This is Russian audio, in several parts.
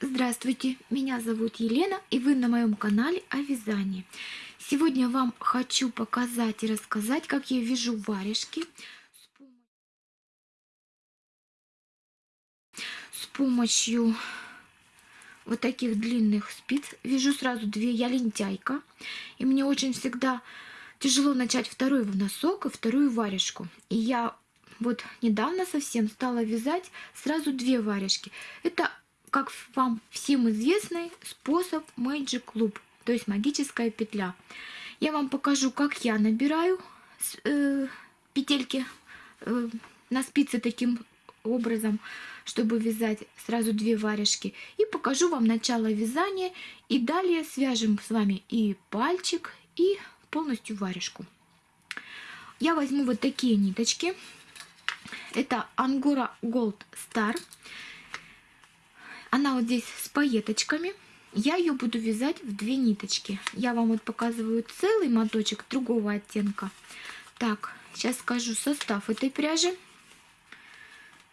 Здравствуйте, меня зовут Елена и вы на моем канале о вязании. Сегодня вам хочу показать и рассказать, как я вяжу варежки с помощью вот таких длинных спиц. Вяжу сразу две, я лентяйка. И мне очень всегда тяжело начать второй носок и вторую варежку. И я вот недавно совсем стала вязать сразу две варежки. Это, как вам всем известный, способ Magic Loop, то есть магическая петля. Я вам покажу, как я набираю э, петельки э, на спице таким образом, чтобы вязать сразу две варежки. И покажу вам начало вязания. И далее свяжем с вами и пальчик, и полностью варежку. Я возьму вот такие ниточки. Это Angora Gold Star. Она вот здесь с пайеточками. Я ее буду вязать в две ниточки. Я вам вот показываю целый моточек другого оттенка. Так, сейчас скажу состав этой пряжи.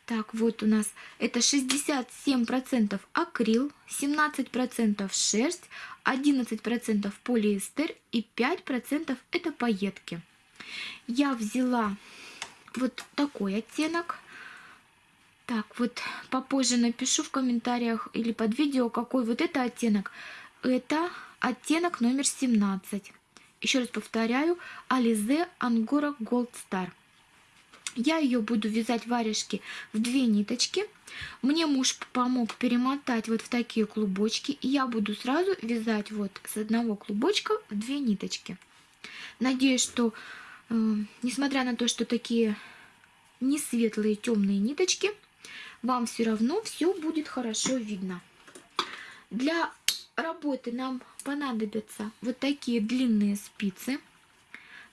Так, вот у нас это 67% акрил, 17% шерсть, 11% полиэстер и 5% это пайетки. Я взяла вот такой оттенок. Так, вот попозже напишу в комментариях или под видео, какой вот это оттенок. Это оттенок номер 17. Еще раз повторяю, Alize Angora Gold Star. Я ее буду вязать варежки в две ниточки. Мне муж помог перемотать вот в такие клубочки. И я буду сразу вязать вот с одного клубочка в две ниточки. Надеюсь, что э, несмотря на то, что такие не светлые темные ниточки, вам все равно все будет хорошо видно. Для работы нам понадобятся вот такие длинные спицы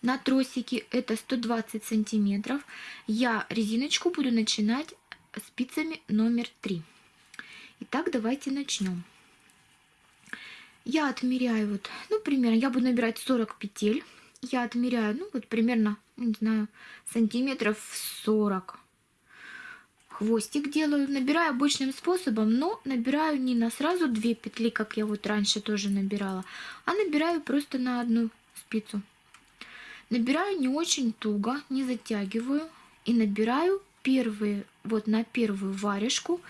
на тросике это 120 сантиметров. Я резиночку буду начинать спицами номер 3. Итак, давайте начнем. Я отмеряю вот, ну, примерно, я буду набирать 40 петель. Я отмеряю, ну, вот примерно, не знаю, сантиметров 40. Хвостик делаю, набираю обычным способом, но набираю не на сразу две петли, как я вот раньше тоже набирала, а набираю просто на одну спицу. Набираю не очень туго, не затягиваю. И набираю первые, вот на первую варежку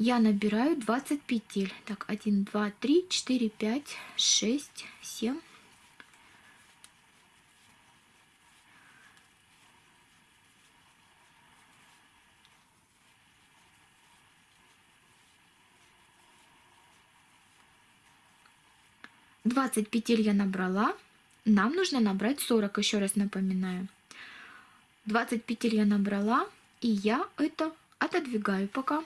я набираю 20 петель. Так, 1, 2, 3, 4, 5, 6, 7. Двадцать петель я набрала. Нам нужно набрать 40, еще раз напоминаю. 20 петель я набрала, и я это отодвигаю пока.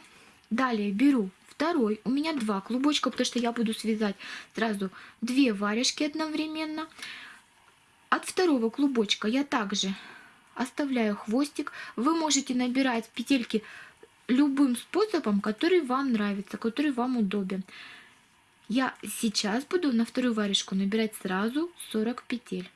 Далее беру второй, у меня два клубочка, потому что я буду связать сразу две варежки одновременно. От второго клубочка я также оставляю хвостик. Вы можете набирать петельки любым способом, который вам нравится, который вам удобен. Я сейчас буду на вторую варежку набирать сразу 40 петель.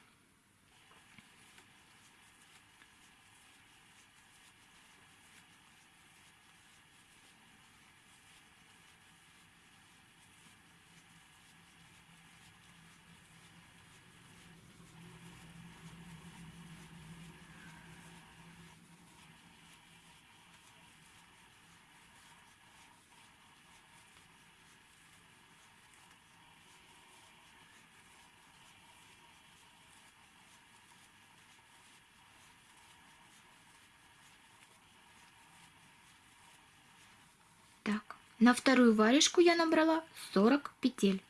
Так, на вторую варежку я набрала 40 петель.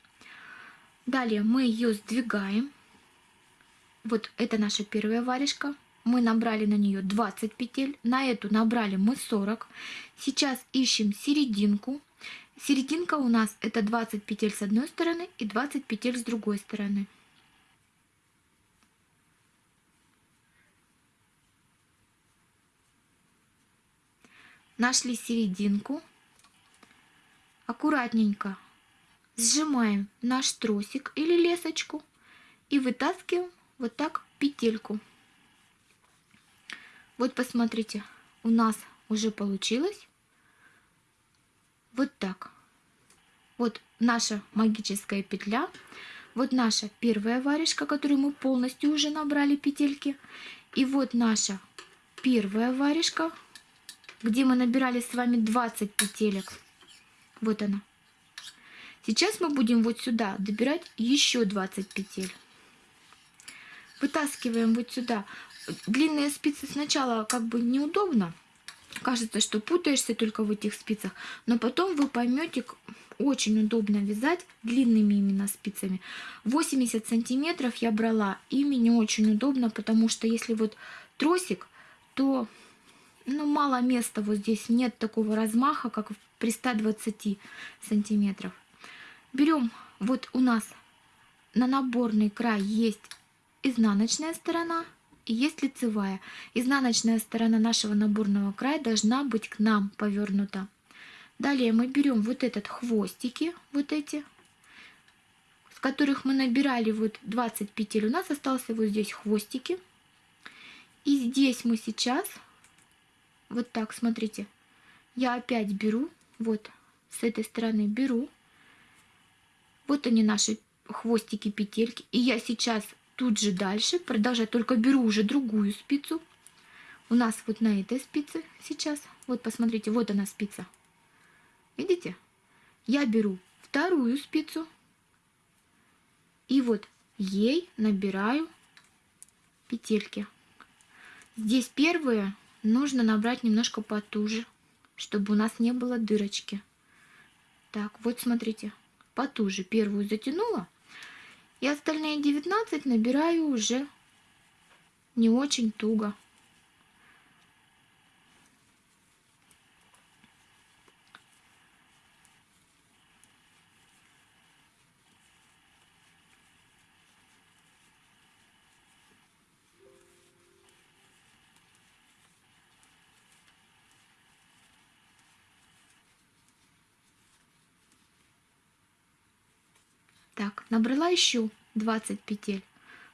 Далее мы ее сдвигаем. Вот это наша первая варежка. Мы набрали на нее 20 петель. На эту набрали мы 40. Сейчас ищем серединку. Серединка у нас это 20 петель с одной стороны и 20 петель с другой стороны. Нашли серединку аккуратненько сжимаем наш тросик или лесочку и вытаскиваем вот так петельку. Вот посмотрите, у нас уже получилось вот так. Вот наша магическая петля. Вот наша первая варежка, которую мы полностью уже набрали петельки. И вот наша первая варежка, где мы набирали с вами 20 петелек. Вот она. Сейчас мы будем вот сюда добирать еще 20 петель. Вытаскиваем вот сюда. Длинные спицы сначала как бы неудобно. Кажется, что путаешься только в этих спицах. Но потом вы поймете, очень удобно вязать длинными именно спицами. 80 сантиметров я брала. Ими не очень удобно, потому что если вот тросик, то ну, мало места вот здесь. Нет такого размаха, как при 120 сантиметров. Берем, вот у нас на наборный край есть изнаночная сторона и есть лицевая. Изнаночная сторона нашего наборного края должна быть к нам повернута. Далее мы берем вот этот хвостики, вот эти, с которых мы набирали вот 20 петель. У нас остался вот здесь хвостики. И здесь мы сейчас, вот так, смотрите, я опять беру, вот с этой стороны беру. Вот они наши хвостики, петельки. И я сейчас тут же дальше продолжаю, только беру уже другую спицу. У нас вот на этой спице сейчас, вот посмотрите, вот она спица. Видите? Я беру вторую спицу и вот ей набираю петельки. Здесь первые нужно набрать немножко потуже, чтобы у нас не было дырочки. Так, вот смотрите, потуже первую затянула, и остальные 19 набираю уже не очень туго. Так, набрала еще 20 петель.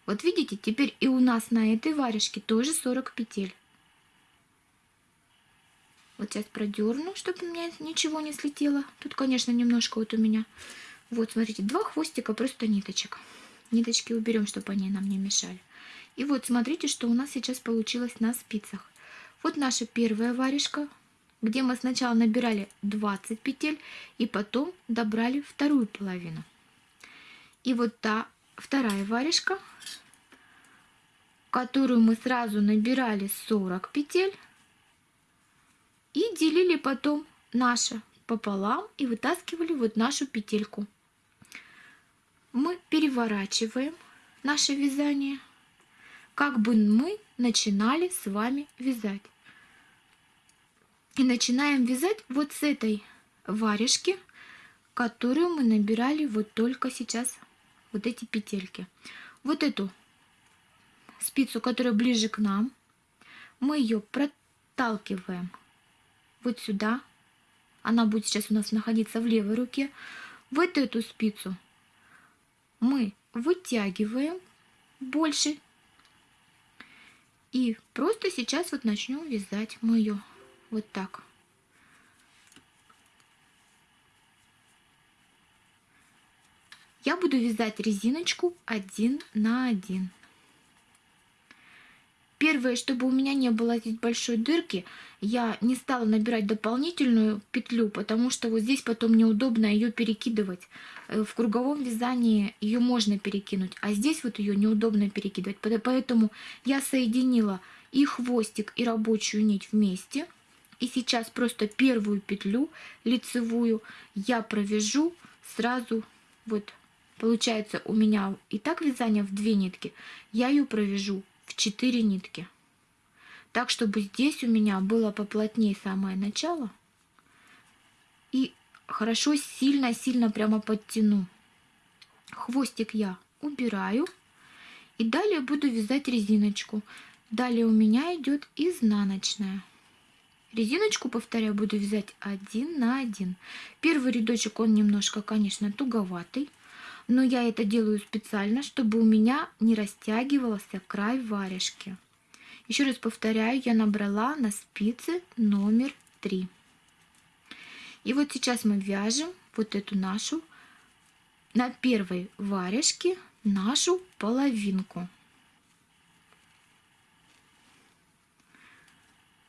Вот видите, теперь и у нас на этой варежке тоже 40 петель. Вот сейчас продерну, чтобы у меня ничего не слетело. Тут, конечно, немножко вот у меня. Вот, смотрите, два хвостика, просто ниточек. Ниточки уберем, чтобы они нам не мешали. И вот, смотрите, что у нас сейчас получилось на спицах. Вот наша первая варежка, где мы сначала набирали 20 петель, и потом добрали вторую половину. И вот та вторая варежка, которую мы сразу набирали 40 петель и делили потом наше пополам и вытаскивали вот нашу петельку. Мы переворачиваем наше вязание, как бы мы начинали с вами вязать. И начинаем вязать вот с этой варежки, которую мы набирали вот только сейчас вот эти петельки. Вот эту спицу, которая ближе к нам, мы ее проталкиваем вот сюда. Она будет сейчас у нас находиться в левой руке. Вот эту спицу мы вытягиваем больше. И просто сейчас вот начнем вязать мы ее вот так. Я буду вязать резиночку один на один. Первое, чтобы у меня не было здесь большой дырки, я не стала набирать дополнительную петлю, потому что вот здесь потом неудобно ее перекидывать. Э, в круговом вязании ее можно перекинуть, а здесь вот ее неудобно перекидывать. Поэтому я соединила и хвостик, и рабочую нить вместе. И сейчас просто первую петлю лицевую я провяжу сразу вот Получается у меня и так вязание в две нитки, я ее провяжу в 4 нитки. Так, чтобы здесь у меня было поплотнее самое начало. И хорошо сильно-сильно прямо подтяну. Хвостик я убираю. И далее буду вязать резиночку. Далее у меня идет изнаночная. Резиночку, повторяю, буду вязать один на один. Первый рядочек, он немножко, конечно, туговатый но я это делаю специально, чтобы у меня не растягивался край варежки. Еще раз повторяю, я набрала на спице номер 3. И вот сейчас мы вяжем вот эту нашу, на первой варежке нашу половинку.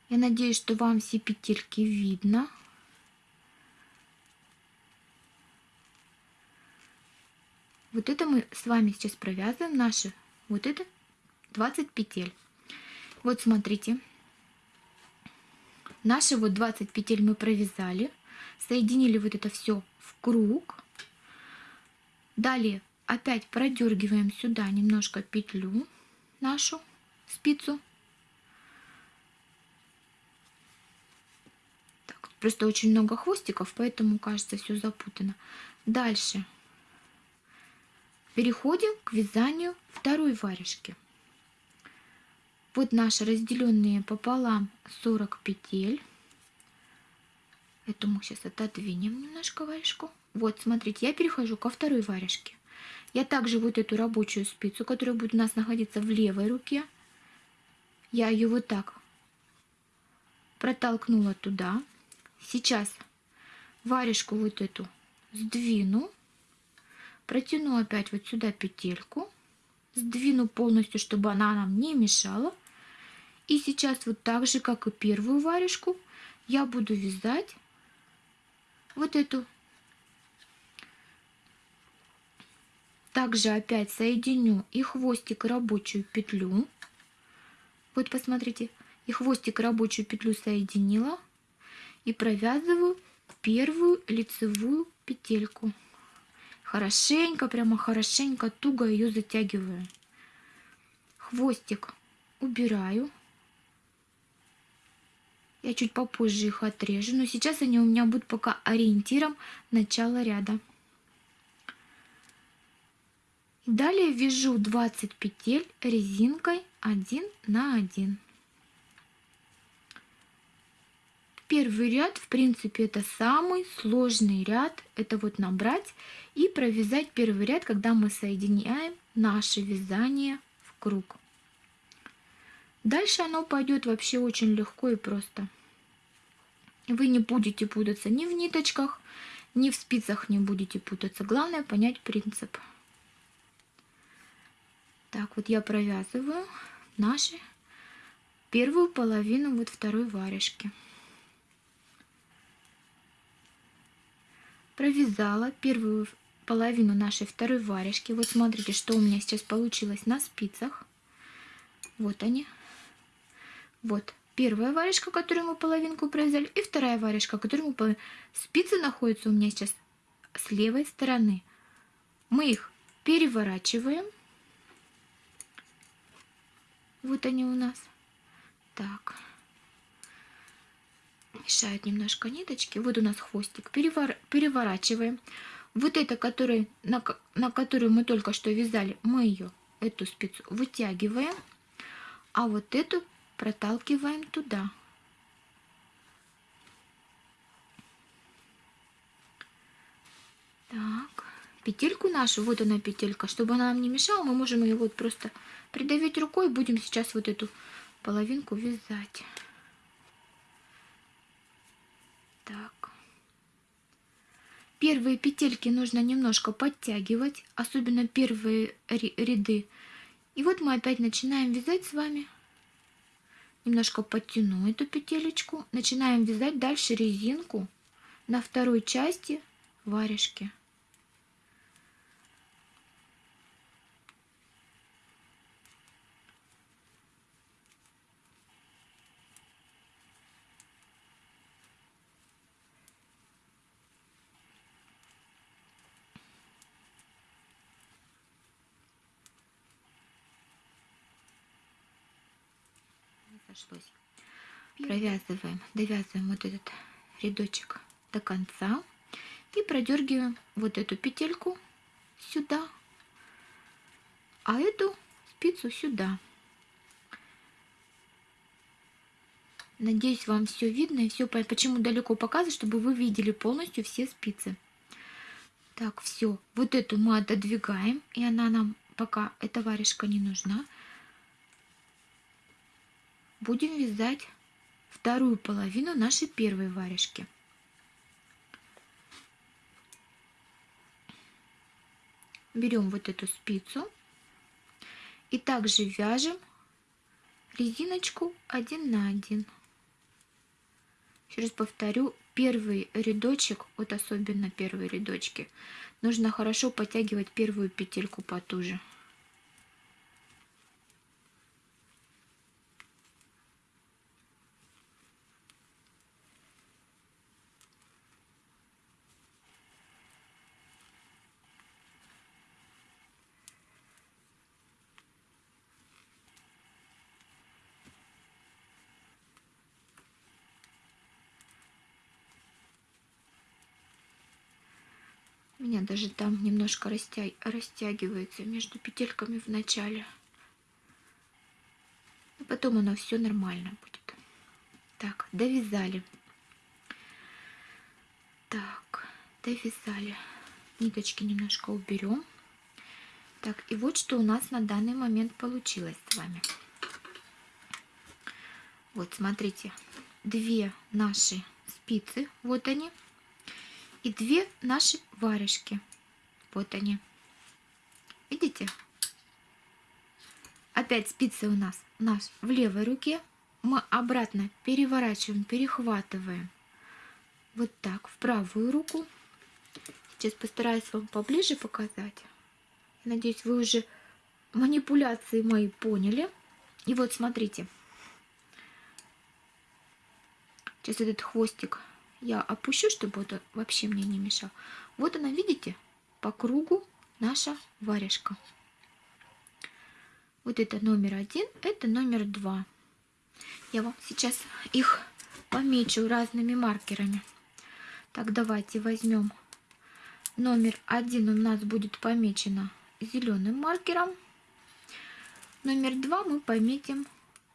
Я надеюсь, что вам все петельки видно. Вот это мы с вами сейчас провязываем наши, вот это 20 петель. Вот смотрите, наши вот 20 петель мы провязали, соединили вот это все в круг. Далее опять продергиваем сюда немножко петлю нашу спицу. Так, просто очень много хвостиков, поэтому кажется все запутано. Дальше Переходим к вязанию второй варежки. Вот наши разделенные пополам 40 петель. Эту мы сейчас отодвинем немножко варежку. Вот, смотрите, я перехожу ко второй варежке. Я также вот эту рабочую спицу, которая будет у нас находиться в левой руке, я ее вот так протолкнула туда. Сейчас варежку вот эту сдвину протяну опять вот сюда петельку, сдвину полностью, чтобы она нам не мешала. И сейчас вот так же, как и первую варежку, я буду вязать вот эту. Также опять соединю и хвостик, рабочую петлю. Вот посмотрите, и хвостик, рабочую петлю соединила. И провязываю первую лицевую петельку хорошенько, прямо хорошенько, туго ее затягиваю. Хвостик убираю. Я чуть попозже их отрежу, но сейчас они у меня будут пока ориентиром начала ряда. Далее вяжу 20 петель резинкой 1 на 1. Первый ряд, в принципе, это самый сложный ряд. Это вот набрать и провязать первый ряд, когда мы соединяем наше вязание в круг. Дальше оно пойдет вообще очень легко и просто. Вы не будете путаться ни в ниточках, ни в спицах не будете путаться. Главное понять принцип. Так, вот я провязываю наши первую половину вот второй варежки. Провязала первую половину нашей второй варежки. Вот смотрите, что у меня сейчас получилось на спицах. Вот они. Вот первая варежка, которую мы половинку провязали, и вторая варежка, которую мы половинку. Спицы находятся у меня сейчас с левой стороны. Мы их переворачиваем. Вот они у нас. Так мешают немножко ниточки. Вот у нас хвостик. Перевор... Переворачиваем. Вот это, который, на, на которую мы только что вязали, мы ее, эту спицу, вытягиваем. А вот эту проталкиваем туда. Так, петельку нашу, вот она петелька, чтобы она нам не мешала, мы можем ее вот просто придавить рукой, будем сейчас вот эту половинку вязать. Так. Первые петельки нужно немножко подтягивать, особенно первые ряды. И вот мы опять начинаем вязать с вами. Немножко подтяну эту петелечку. Начинаем вязать дальше резинку на второй части варежки. Сошлось. Провязываем, довязываем вот этот рядочек до конца и продергиваем вот эту петельку сюда, а эту спицу сюда. Надеюсь, вам все видно и все, почему далеко показываю, чтобы вы видели полностью все спицы. Так, все, вот эту мы отодвигаем, и она нам пока, эта варежка не нужна будем вязать вторую половину нашей первой варежки. берем вот эту спицу и также вяжем резиночку один на один. Еще раз повторю, первый рядочек, вот особенно первые рядочки, нужно хорошо подтягивать первую петельку потуже. У меня даже там немножко растя... растягивается между петельками в начале. А потом оно все нормально будет. Так, довязали. Так, довязали. Ниточки немножко уберем. Так, и вот что у нас на данный момент получилось с вами. Вот, смотрите, две наши спицы, вот они, и две наши варежки. Вот они. Видите? Опять спицы у нас, у нас в левой руке. Мы обратно переворачиваем, перехватываем. Вот так, в правую руку. Сейчас постараюсь вам поближе показать. Надеюсь, вы уже манипуляции мои поняли. И вот смотрите. Сейчас этот хвостик я опущу, чтобы это вообще мне не мешал. Вот она, видите, по кругу наша варежка. Вот это номер один, это номер два. Я вам сейчас их помечу разными маркерами. Так, давайте возьмем номер один у нас будет помечено зеленым маркером. Номер два мы пометим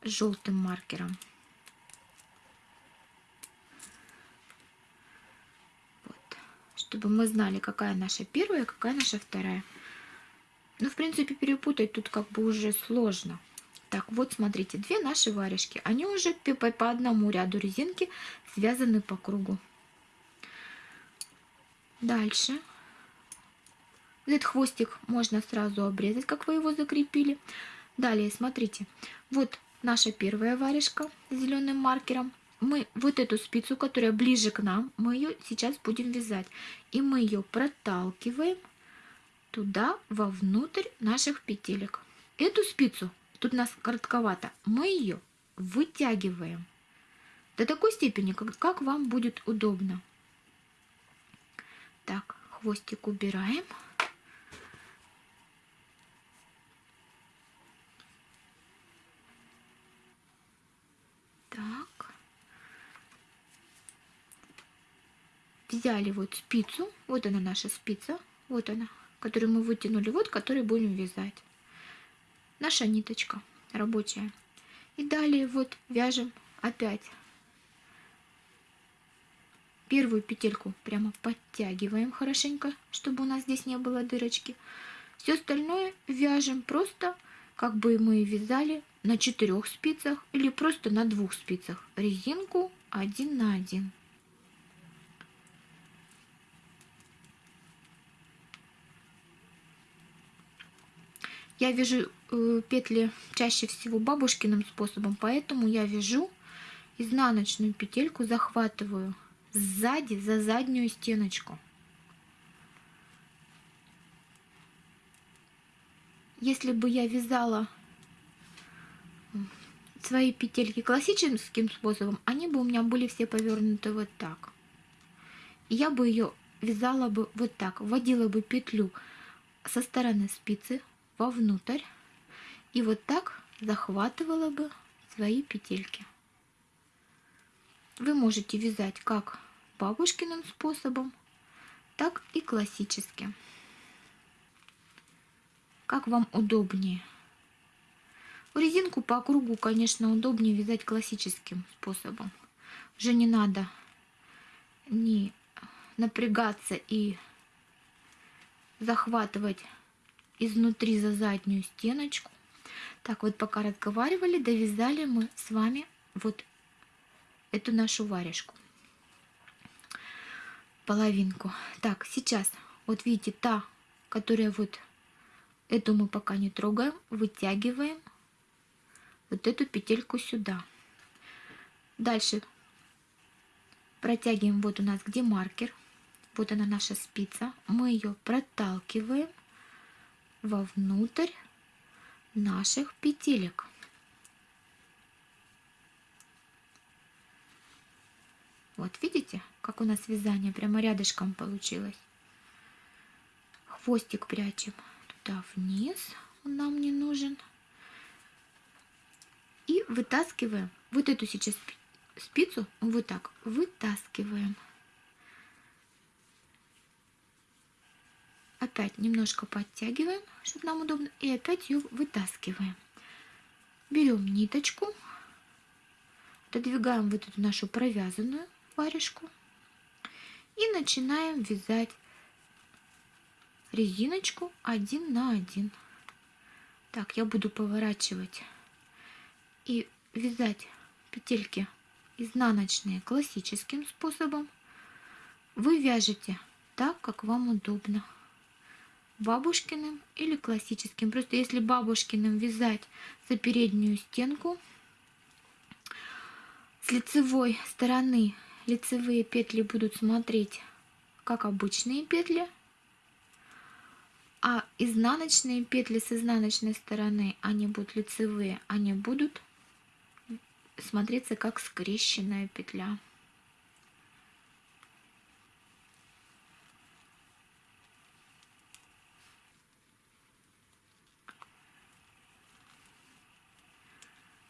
желтым маркером. Чтобы мы знали, какая наша первая, какая наша вторая. Ну, в принципе, перепутать тут как бы уже сложно. Так, вот смотрите, две наши варежки. Они уже по, по одному ряду резинки связаны по кругу. Дальше. Этот хвостик можно сразу обрезать, как вы его закрепили. Далее, смотрите, вот наша первая варежка с зеленым маркером мы вот эту спицу, которая ближе к нам, мы ее сейчас будем вязать. И мы ее проталкиваем туда, вовнутрь наших петелек. Эту спицу, тут у нас коротковато, мы ее вытягиваем до такой степени, как, как вам будет удобно. Так, хвостик убираем. Взяли вот спицу, вот она наша спица, вот она, которую мы вытянули, вот которую будем вязать. Наша ниточка рабочая. И далее вот вяжем опять первую петельку прямо подтягиваем хорошенько, чтобы у нас здесь не было дырочки. Все остальное вяжем просто, как бы мы вязали на четырех спицах или просто на двух спицах. Резинку один на один. Я вяжу э, петли чаще всего бабушкиным способом, поэтому я вяжу изнаночную петельку, захватываю сзади за заднюю стеночку. Если бы я вязала свои петельки классическим способом, они бы у меня были все повернуты вот так. Я бы ее вязала бы вот так, вводила бы петлю со стороны спицы, вовнутрь и вот так захватывала бы свои петельки. Вы можете вязать как бабушкиным способом, так и классическим. Как вам удобнее. Резинку по кругу, конечно, удобнее вязать классическим способом. Уже не надо не напрягаться и захватывать изнутри за заднюю стеночку. Так вот, пока разговаривали, довязали мы с вами вот эту нашу варежку. Половинку. Так, сейчас, вот видите, та, которая вот Эту мы пока не трогаем, вытягиваем вот эту петельку сюда. Дальше протягиваем, вот у нас где маркер, вот она наша спица, мы ее проталкиваем вовнутрь наших петелек. Вот видите, как у нас вязание прямо рядышком получилось. Хвостик прячем туда вниз, он нам не нужен. И вытаскиваем вот эту сейчас спицу, вот так вытаскиваем. Опять немножко подтягиваем, чтобы нам удобно, и опять ее вытаскиваем. Берем ниточку, отодвигаем вот эту нашу провязанную варежку и начинаем вязать резиночку один на один. Так, я буду поворачивать и вязать петельки изнаночные классическим способом. Вы вяжете так, как вам удобно. Бабушкиным или классическим. Просто если бабушкиным вязать за переднюю стенку, с лицевой стороны лицевые петли будут смотреть как обычные петли, а изнаночные петли с изнаночной стороны, они будут лицевые, они будут смотреться как скрещенная петля.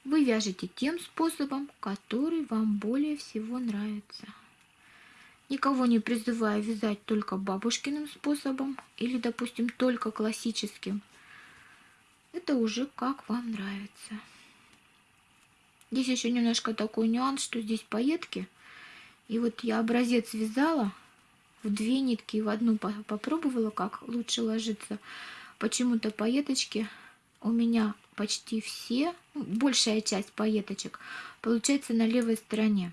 Вы вяжете тем способом, который вам более всего нравится. Никого не призываю вязать только бабушкиным способом или, допустим, только классическим. Это уже как вам нравится. Здесь еще немножко такой нюанс, что здесь пайетки. И вот я образец вязала в две нитки, в одну попробовала, как лучше ложится. Почему-то пайеточки у меня почти все, ну, большая часть пайеточек, получается на левой стороне.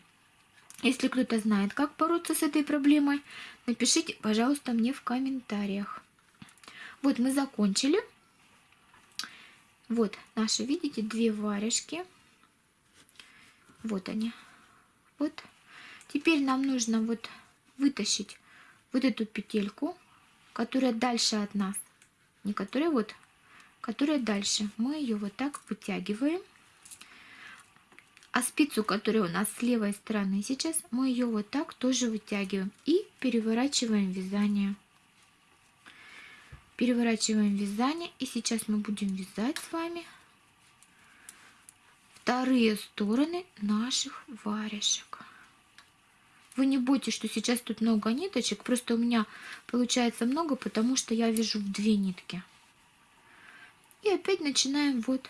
Если кто-то знает, как бороться с этой проблемой, напишите, пожалуйста, мне в комментариях. Вот мы закончили. Вот наши, видите, две варежки. Вот они. Вот. Теперь нам нужно вот вытащить вот эту петельку, которая дальше от нас. Не которая вот, которая дальше. Мы ее вот так вытягиваем. А спицу, которая у нас с левой стороны сейчас, мы ее вот так тоже вытягиваем и переворачиваем вязание. Переворачиваем вязание и сейчас мы будем вязать с вами вторые стороны наших варежек. Вы не бойтесь, что сейчас тут много ниточек, просто у меня получается много, потому что я вяжу в две нитки. И опять начинаем вот,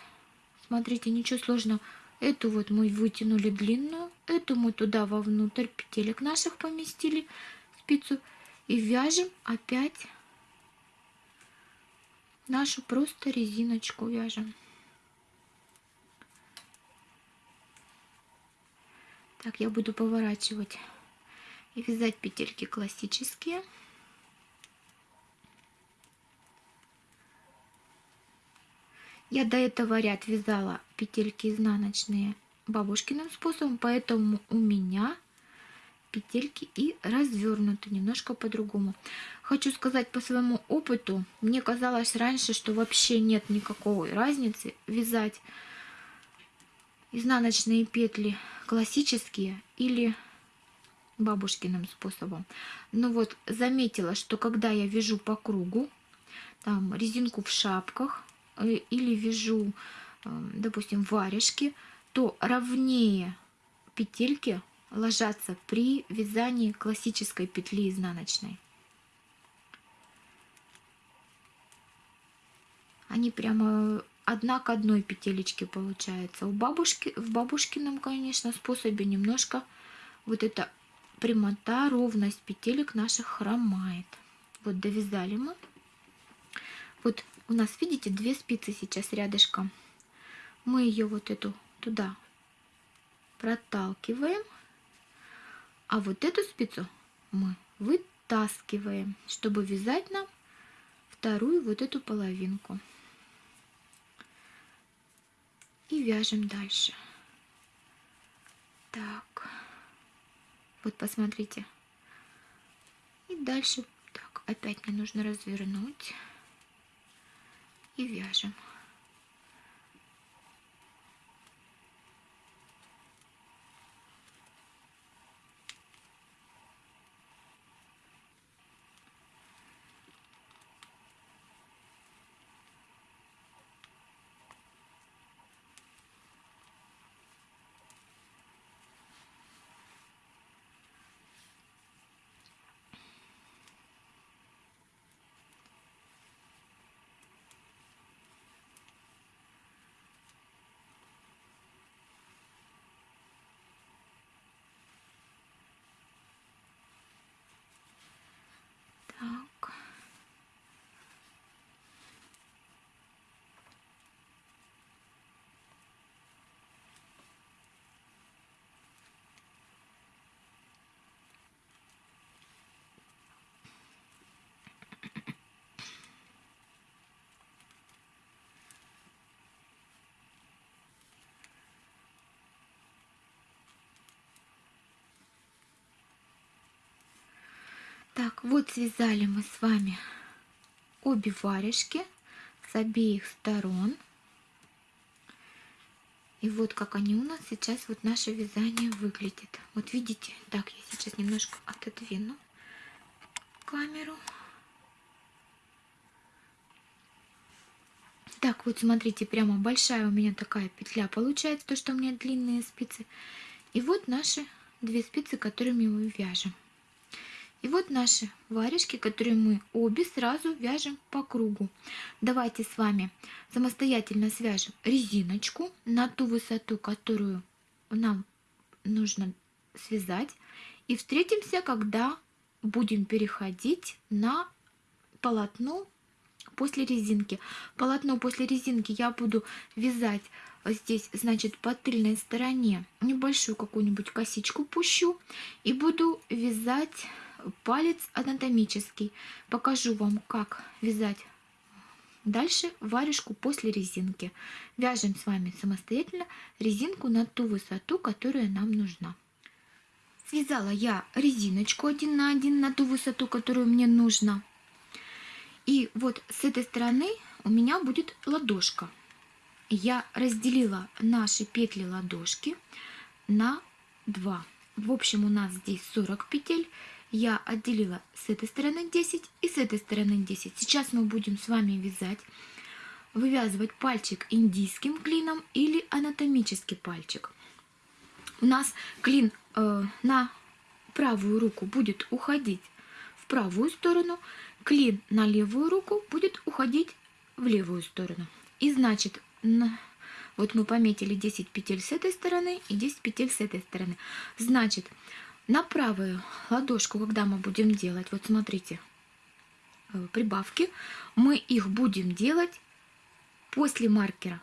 смотрите, ничего сложного Эту вот мы вытянули длинную, эту мы туда вовнутрь петелек наших поместили, спицу, и вяжем опять нашу просто резиночку вяжем. Так, я буду поворачивать и вязать петельки классические. Я до этого ряд вязала петельки изнаночные бабушкиным способом, поэтому у меня петельки и развернуты немножко по-другому. Хочу сказать по своему опыту, мне казалось раньше, что вообще нет никакой разницы вязать изнаночные петли классические или бабушкиным способом. Но вот заметила, что когда я вяжу по кругу, там резинку в шапках, или вяжу, эм, допустим, варежки, то ровнее петельки ложатся при вязании классической петли изнаночной. Они прямо одна к одной петелечке получается. У бабушки, в бабушкином, конечно, способе немножко вот эта прямота, ровность петелек наших хромает. Вот довязали мы. Вот у нас, видите, две спицы сейчас рядышком. Мы ее вот эту туда проталкиваем, а вот эту спицу мы вытаскиваем, чтобы вязать нам вторую вот эту половинку. И вяжем дальше. Так. Вот посмотрите. И дальше так, опять мне нужно развернуть. И вяжем. Так, вот связали мы с вами обе варежки с обеих сторон. И вот как они у нас сейчас, вот наше вязание выглядит. Вот видите, так, я сейчас немножко отодвину камеру. Так, вот смотрите, прямо большая у меня такая петля получается, то, что у меня длинные спицы. И вот наши две спицы, которыми мы вяжем. И вот наши варежки, которые мы обе сразу вяжем по кругу. Давайте с вами самостоятельно свяжем резиночку на ту высоту, которую нам нужно связать. И встретимся, когда будем переходить на полотно после резинки. Полотно после резинки я буду вязать здесь, значит, по тыльной стороне небольшую какую-нибудь косичку пущу и буду вязать палец анатомический. Покажу вам, как вязать дальше варежку после резинки. Вяжем с вами самостоятельно резинку на ту высоту, которая нам нужна. Связала я резиночку один на один на ту высоту, которую мне нужно. И вот с этой стороны у меня будет ладошка. Я разделила наши петли ладошки на 2. В общем, у нас здесь 40 петель я отделила с этой стороны 10 и с этой стороны 10. Сейчас мы будем с вами вязать, вывязывать пальчик индийским клином или анатомический пальчик. У нас клин э, на правую руку будет уходить в правую сторону, клин на левую руку будет уходить в левую сторону. И значит, на, вот мы пометили 10 петель с этой стороны и 10 петель с этой стороны. Значит, на правую ладошку, когда мы будем делать, вот смотрите, э, прибавки, мы их будем делать после маркера.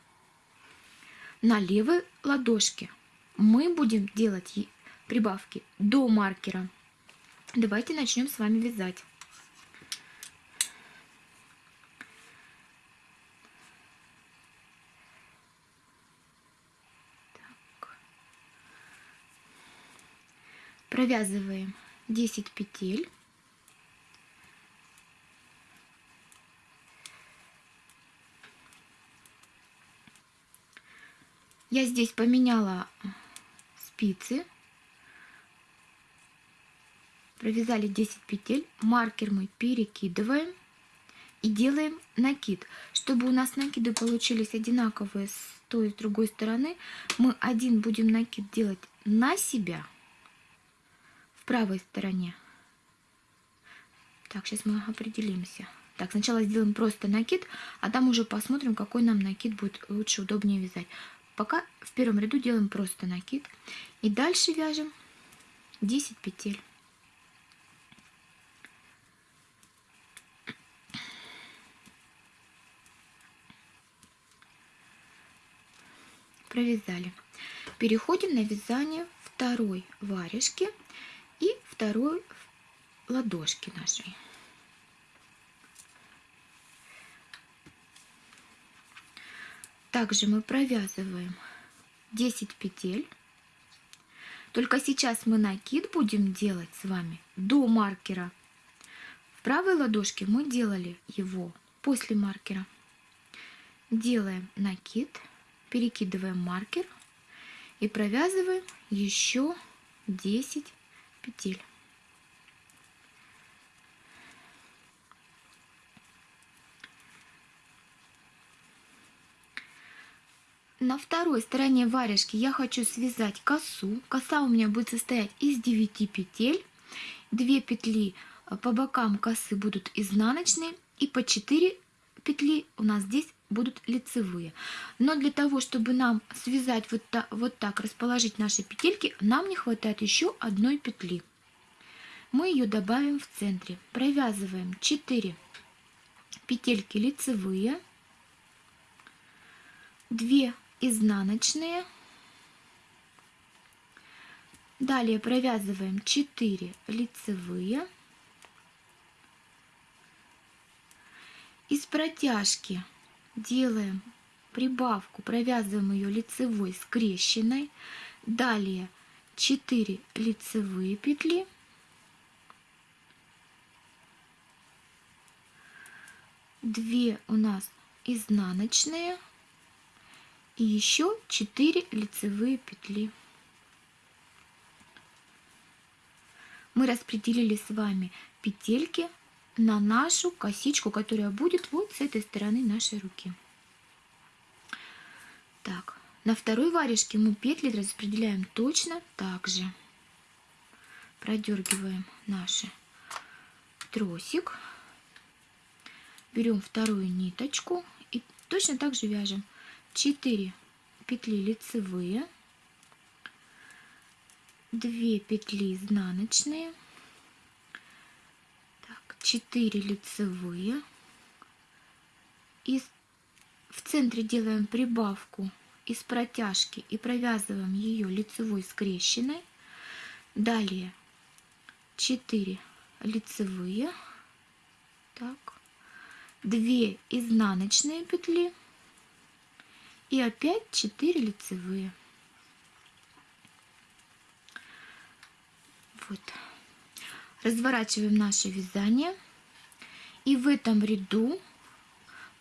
На левой ладошке мы будем делать прибавки до маркера. Давайте начнем с вами вязать. Провязываем 10 петель. Я здесь поменяла спицы. Провязали 10 петель. Маркер мы перекидываем и делаем накид. Чтобы у нас накиды получились одинаковые с той и с другой стороны мы один будем накид делать на себя в правой стороне. Так, сейчас мы определимся. Так, сначала сделаем просто накид, а там уже посмотрим, какой нам накид будет лучше, удобнее вязать. Пока в первом ряду делаем просто накид. И дальше вяжем 10 петель. Провязали. Переходим на вязание второй варежки второй ладошки нашей. Также мы провязываем 10 петель. Только сейчас мы накид будем делать с вами до маркера. В правой ладошке мы делали его после маркера. Делаем накид, перекидываем маркер и провязываем еще 10 петель. На второй стороне варежки я хочу связать косу. Коса у меня будет состоять из 9 петель. 2 петли э, по бокам косы будут изнаночные и по 4 петли у нас здесь будут лицевые. Но для того, чтобы нам связать вот, так, вот так, расположить наши петельки, нам не хватает еще одной петли. Мы ее добавим в центре. Провязываем 4 петельки лицевые, 2 изнаночные. Далее провязываем 4 лицевые. Из протяжки делаем прибавку, провязываем ее лицевой скрещенной. Далее 4 лицевые петли. Две у нас изнаночные и еще 4 лицевые петли. Мы распределили с вами петельки на нашу косичку, которая будет вот с этой стороны нашей руки. Так, на второй варежке мы петли распределяем точно так же. Продергиваем наш тросик, берем вторую ниточку и точно так же вяжем 4 петли лицевые, 2 петли изнаночные, так, 4 лицевые. И в центре делаем прибавку из протяжки и провязываем ее лицевой скрещенной. Далее 4 лицевые, так, 2 изнаночные петли и опять 4 лицевые. Вот. Разворачиваем наше вязание. И в этом ряду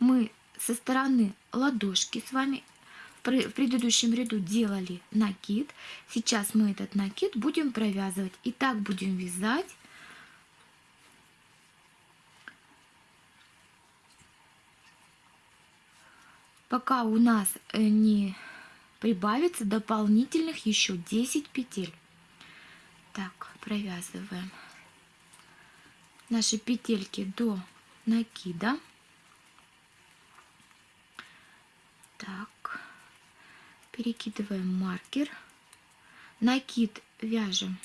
мы со стороны ладошки с вами в предыдущем ряду делали накид. Сейчас мы этот накид будем провязывать. И так будем вязать пока у нас э, не прибавится дополнительных еще 10 петель. Так, провязываем наши петельки до накида. Так, перекидываем маркер. Накид вяжем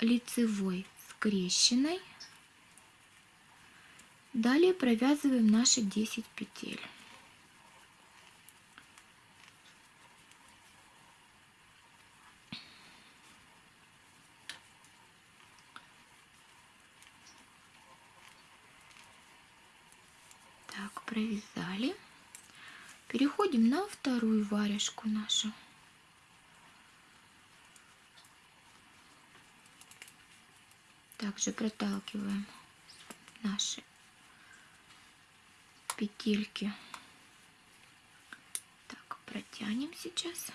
лицевой скрещенной Далее провязываем наши 10 петель. Так, провязали. Переходим на вторую варежку нашу. Также проталкиваем наши петельки. Так, протянем сейчас.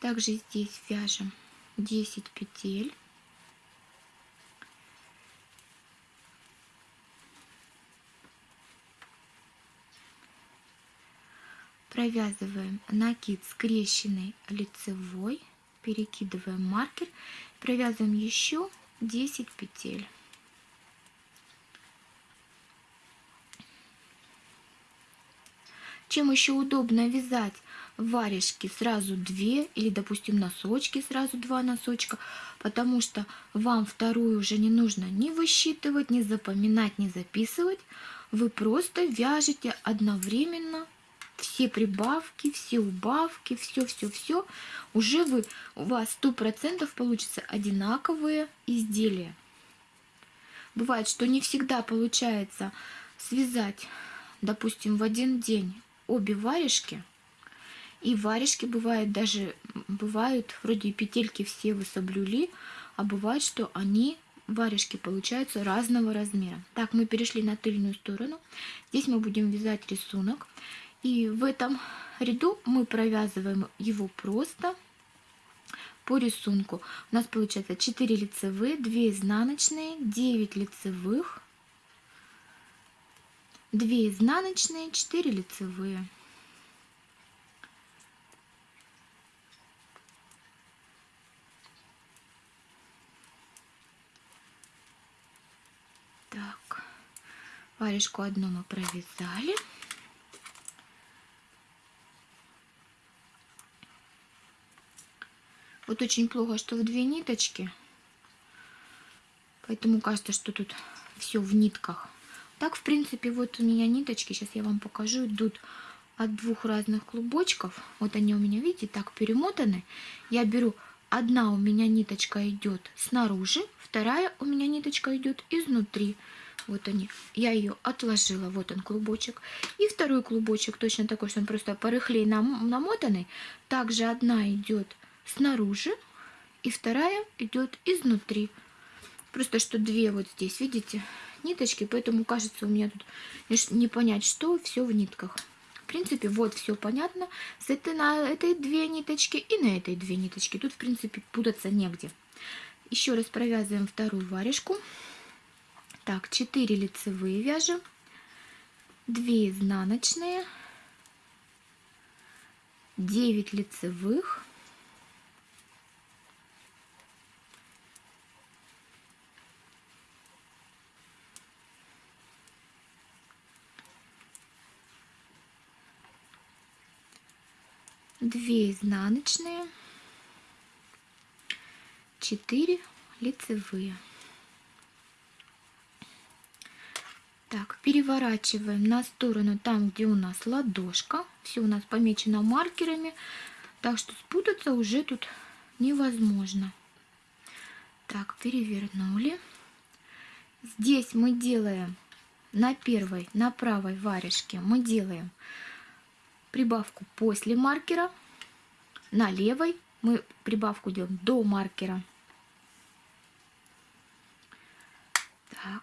Также здесь вяжем 10 петель. Провязываем накид скрещенный лицевой, перекидываем маркер, провязываем еще 10 петель. Чем еще удобно вязать варежки сразу две или, допустим, носочки сразу два носочка, потому что вам вторую уже не нужно ни высчитывать, ни запоминать, ни записывать. Вы просто вяжете одновременно все прибавки, все убавки, все-все-все. Уже вы, у вас сто процентов получится одинаковые изделия. Бывает, что не всегда получается связать, допустим, в один день обе варежки, и варежки бывают даже, бывают, вроде петельки все вы соблюли, а бывает, что они, варежки, получаются разного размера. Так, мы перешли на тыльную сторону. Здесь мы будем вязать рисунок. И в этом ряду мы провязываем его просто по рисунку. У нас получается 4 лицевые, 2 изнаночные, 9 лицевых, 2 изнаночные, 4 лицевые. Так, варежку одну мы провязали. Вот очень плохо, что в две ниточки. Поэтому кажется, что тут все в нитках. Так, в принципе, вот у меня ниточки, сейчас я вам покажу, идут от двух разных клубочков. Вот они у меня, видите, так перемотаны. Я беру, одна у меня ниточка идет снаружи, вторая у меня ниточка идет изнутри. Вот они. Я ее отложила. Вот он клубочек. И второй клубочек точно такой, что он просто порыхлей нам, намотанный. Также одна идет снаружи, и вторая идет изнутри. Просто что две вот здесь, видите, ниточки, поэтому кажется у меня тут не понять, что все в нитках. В принципе, вот все понятно. С этой, на этой две ниточки и на этой две ниточки. Тут, в принципе, путаться негде. Еще раз провязываем вторую варежку. Так, 4 лицевые вяжем, 2 изнаночные, 9 лицевых, две изнаночные, 4 лицевые. Так, переворачиваем на сторону там, где у нас ладошка. Все у нас помечено маркерами, так что спутаться уже тут невозможно. Так, перевернули. Здесь мы делаем на первой, на правой варежке мы делаем прибавку после маркера. На левой мы прибавку делаем до маркера. Так.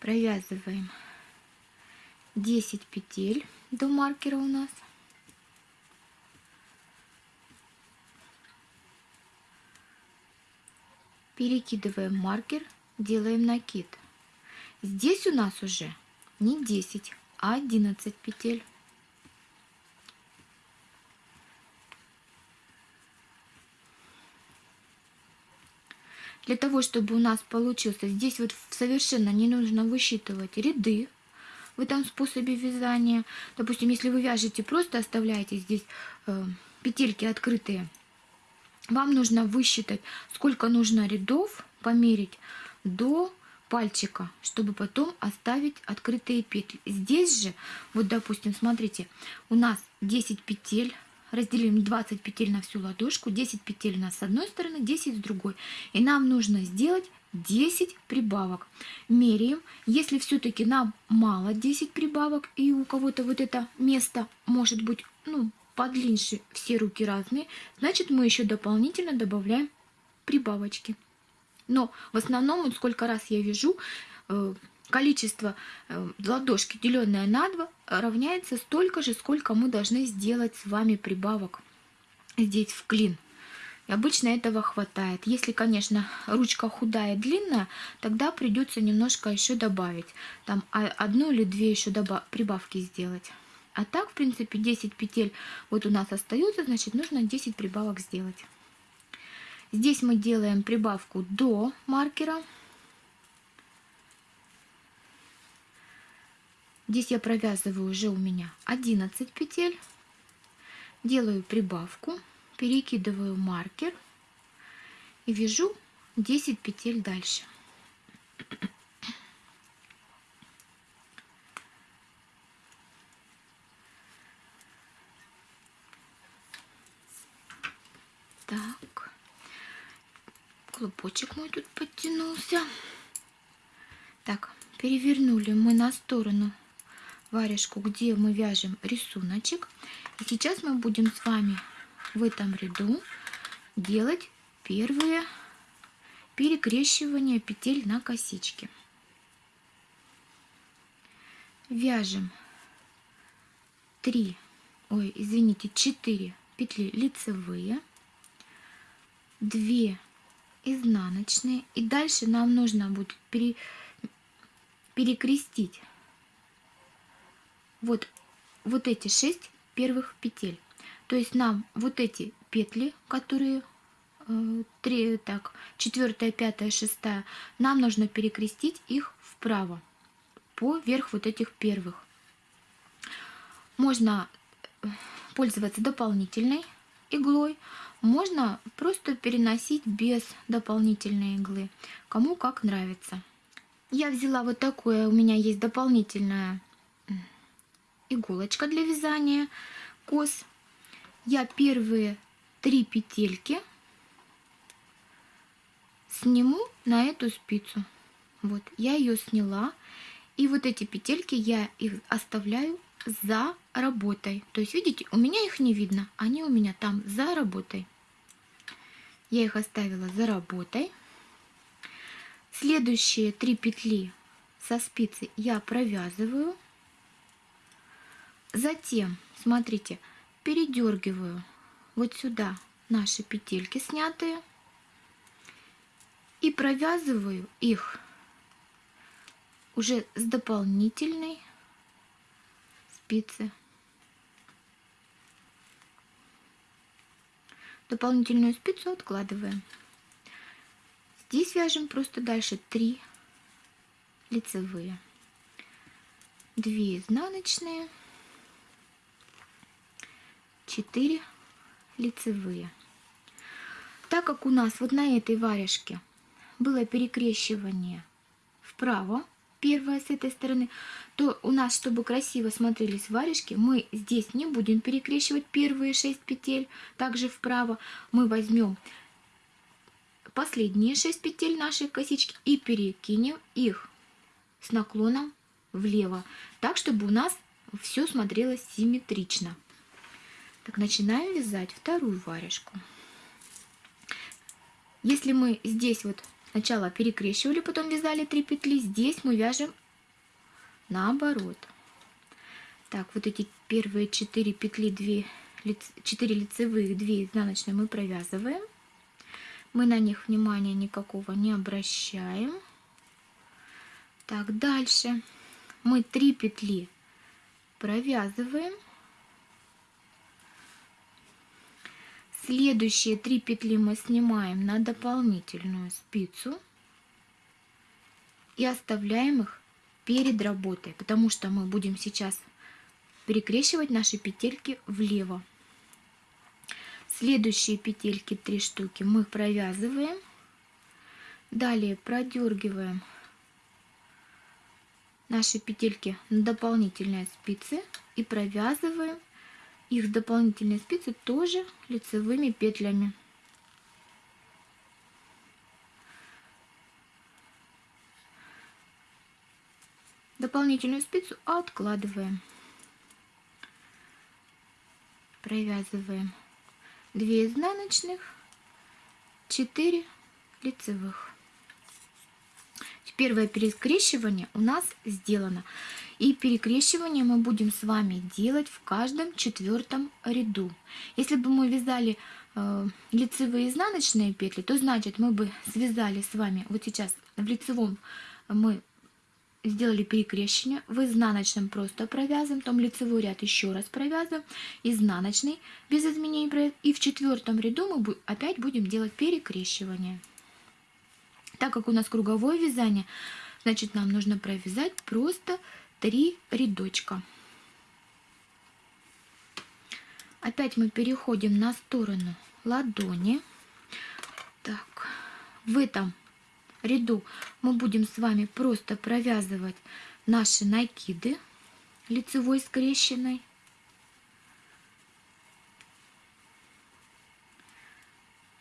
Провязываем 10 петель до маркера у нас. Перекидываем маркер, делаем накид. Здесь у нас уже не 10, а 11 петель. Для того, чтобы у нас получился, здесь вот совершенно не нужно высчитывать ряды в этом способе вязания. Допустим, если вы вяжете, просто оставляете здесь э, петельки открытые, вам нужно высчитать, сколько нужно рядов, померить до пальчика, чтобы потом оставить открытые петли. Здесь же, вот допустим, смотрите, у нас 10 петель, разделим 20 петель на всю ладошку, 10 петель у нас с одной стороны, 10 с другой. И нам нужно сделать 10 прибавок. Меряем. Если все-таки нам мало 10 прибавок, и у кого-то вот это место может быть ну, подлиннее все руки разные, значит мы еще дополнительно добавляем прибавочки. Но в основном, вот сколько раз я вяжу, э, количество э, ладошки, деленное на 2, равняется столько же, сколько мы должны сделать с вами прибавок здесь в клин. И обычно этого хватает. Если, конечно, ручка худая, длинная, тогда придется немножко еще добавить. Там одну или две еще прибавки сделать. А так, в принципе, 10 петель вот у нас остаются, значит, нужно 10 прибавок сделать. Здесь мы делаем прибавку до маркера. Здесь я провязываю уже у меня 11 петель. Делаю прибавку, перекидываю маркер и вяжу 10 петель дальше. Клубочек мой тут подтянулся. Так, перевернули мы на сторону варежку, где мы вяжем рисуночек. И сейчас мы будем с вами в этом ряду делать первые перекрещивания петель на косички. Вяжем 3, ой, извините, 4 петли лицевые, 2 изнаночные. И дальше нам нужно будет пере, перекрестить вот, вот эти 6 первых петель. То есть нам вот эти петли, которые э, 3, так, 4, 5, 6, нам нужно перекрестить их вправо, поверх вот этих первых. Можно э, пользоваться дополнительной иглой, можно просто переносить без дополнительной иглы, кому как нравится. Я взяла вот такое, у меня есть дополнительная иголочка для вязания кос. Я первые три петельки сниму на эту спицу. Вот, я ее сняла. И вот эти петельки я их оставляю за работой. То есть, видите, у меня их не видно, они у меня там за работой. Я их оставила за работой. Следующие три петли со спицы я провязываю. Затем, смотрите, передергиваю вот сюда наши петельки снятые и провязываю их уже с дополнительной спицы. Дополнительную спицу откладываем. Здесь вяжем просто дальше 3 лицевые, 2 изнаночные, 4 лицевые. Так как у нас вот на этой варежке было перекрещивание вправо, первое с этой стороны, то у нас, чтобы красиво смотрелись варежки, мы здесь не будем перекрещивать первые 6 петель, также вправо. Мы возьмем последние 6 петель нашей косички и перекинем их с наклоном влево, так, чтобы у нас все смотрелось симметрично. Так, начинаем вязать вторую варежку. Если мы здесь вот сначала перекрещивали, потом вязали 3 петли, здесь мы вяжем наоборот. Так, вот эти первые 4 петли, 2, 4 лицевых, 2 изнаночные мы провязываем. Мы на них внимания никакого не обращаем. Так, дальше мы 3 петли провязываем. Следующие 3 петли мы снимаем на дополнительную спицу и оставляем их перед работой, потому что мы будем сейчас перекрещивать наши петельки влево. Следующие петельки, 3 штуки, мы провязываем. Далее продергиваем наши петельки на дополнительные спицы и провязываем их дополнительные спицы тоже лицевыми петлями. Дополнительную спицу откладываем. Провязываем 2 изнаночных, 4 лицевых. Первое перекрещивание у нас сделано. И перекрещивание мы будем с вами делать в каждом четвертом ряду. Если бы мы вязали э, лицевые изнаночные петли, то значит мы бы связали с вами вот сейчас в лицевом мы сделали перекрещивание, в изнаночном просто провязываем, потом лицевой ряд еще раз провязываем, изнаночный без изменений, и в четвертом ряду мы опять будем делать перекрещивание. Так как у нас круговое вязание, значит нам нужно провязать просто 3 рядочка. Опять мы переходим на сторону ладони. Так, в этом ряду мы будем с вами просто провязывать наши накиды лицевой скрещенной.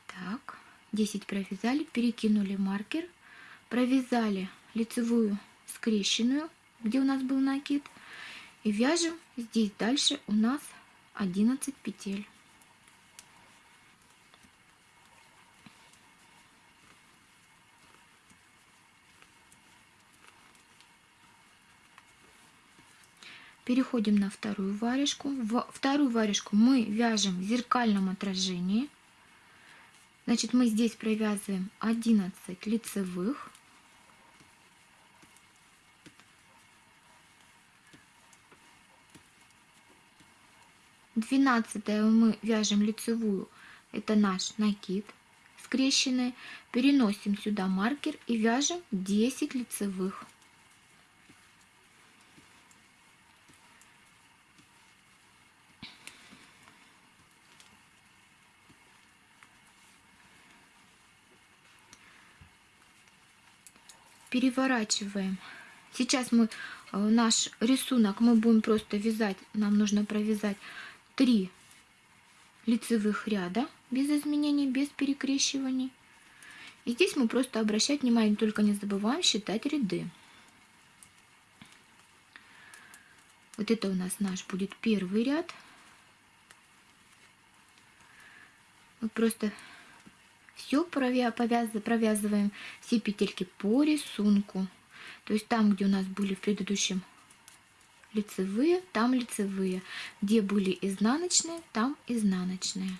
Так, 10 провязали, перекинули маркер, провязали лицевую скрещенную, где у нас был накид, и вяжем здесь дальше у нас 11 петель. Переходим на вторую варежку. В вторую варежку мы вяжем в зеркальном отражении. Значит, мы здесь провязываем 11 лицевых. Двенадцатое мы вяжем лицевую, это наш накид скрещенный. Переносим сюда маркер и вяжем 10 лицевых. переворачиваем. Сейчас мы э, наш рисунок мы будем просто вязать. Нам нужно провязать 3 лицевых ряда без изменений, без перекрещиваний. И здесь мы просто обращать внимание, только не забываем считать ряды. Вот это у нас наш будет первый ряд. Мы просто все провязываем все петельки по рисунку. То есть там, где у нас были в предыдущем лицевые, там лицевые. Где были изнаночные, там изнаночные.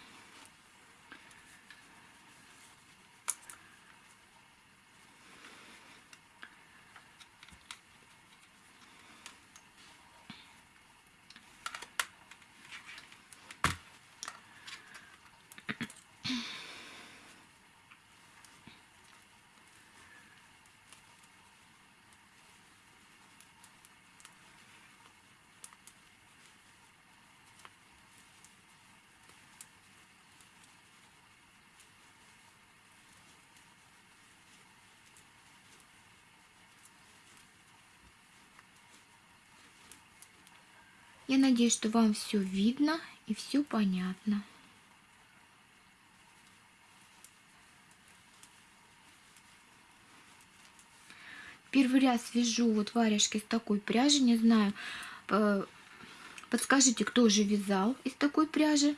Я надеюсь, что вам все видно и все понятно. Первый раз вяжу вот варежки с такой пряжи, не знаю, подскажите, кто же вязал из такой пряжи.